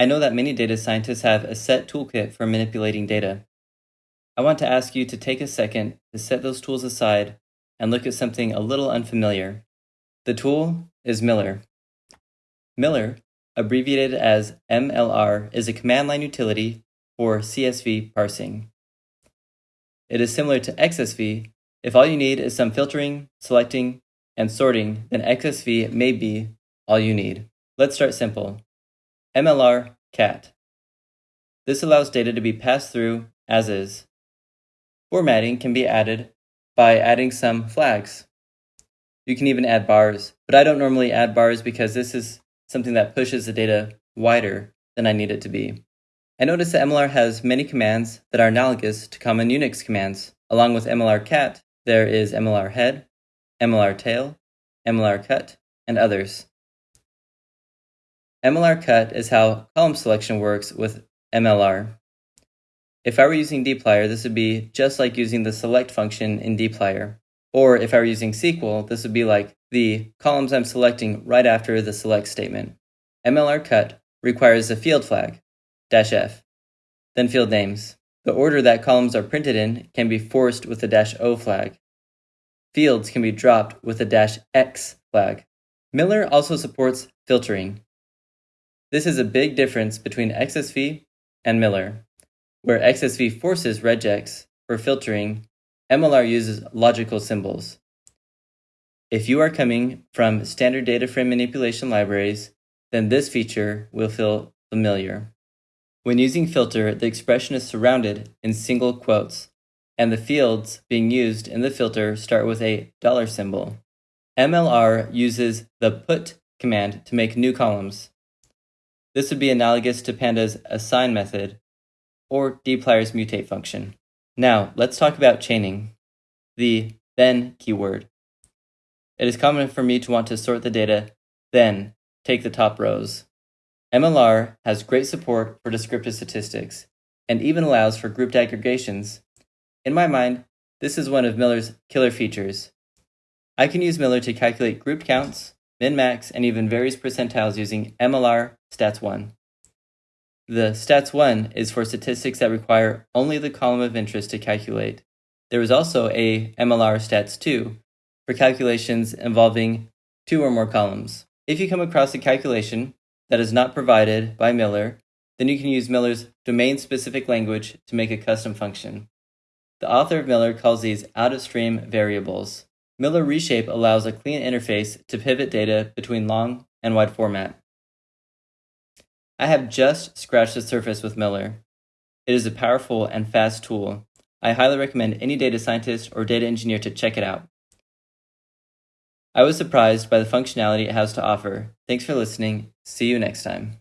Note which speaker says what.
Speaker 1: I know that many data scientists have a set toolkit for manipulating data. I want to ask you to take a second to set those tools aside and look at something a little unfamiliar. The tool is Miller. Miller, abbreviated as MLR, is a command line utility for CSV parsing. It is similar to XSV. If all you need is some filtering, selecting, and sorting, then XSV may be all you need. Let's start simple. MLR cat. This allows data to be passed through as is. Formatting can be added by adding some flags. You can even add bars, but I don't normally add bars because this is something that pushes the data wider than I need it to be. I notice that MLR has many commands that are analogous to common Unix commands. Along with MLR cat, there is MLR head, MLR tail, MLR cut, and others. MLR cut is how column selection works with MLR. If I were using dplyr, this would be just like using the select function in dplyr. Or if I were using SQL, this would be like the columns I'm selecting right after the select statement. MLR cut requires a field flag, dash F, then field names. The order that columns are printed in can be forced with the dash O flag. Fields can be dropped with the dash X flag. Miller also supports filtering. This is a big difference between XSV and Miller. Where XSV forces regex for filtering, MLR uses logical symbols. If you are coming from standard data frame manipulation libraries, then this feature will feel familiar. When using filter, the expression is surrounded in single quotes, and the fields being used in the filter start with a dollar symbol. MLR uses the put command to make new columns. This would be analogous to pandas' assign method or dplyr's mutate function. Now, let's talk about chaining, the then keyword. It is common for me to want to sort the data, then take the top rows. MLR has great support for descriptive statistics and even allows for grouped aggregations. In my mind, this is one of Miller's killer features. I can use Miller to calculate grouped counts, min-max, and even various percentiles using MLR stats1. The stats1 is for statistics that require only the column of interest to calculate. There is also a MLR stats2 for calculations involving two or more columns. If you come across a calculation that is not provided by Miller, then you can use Miller's domain-specific language to make a custom function. The author of Miller calls these out-of-stream variables. Miller Reshape allows a clean interface to pivot data between long and wide format. I have just scratched the surface with Miller. It is a powerful and fast tool. I highly recommend any data scientist or data engineer to check it out. I was surprised by the functionality it has to offer. Thanks for listening. See you next time.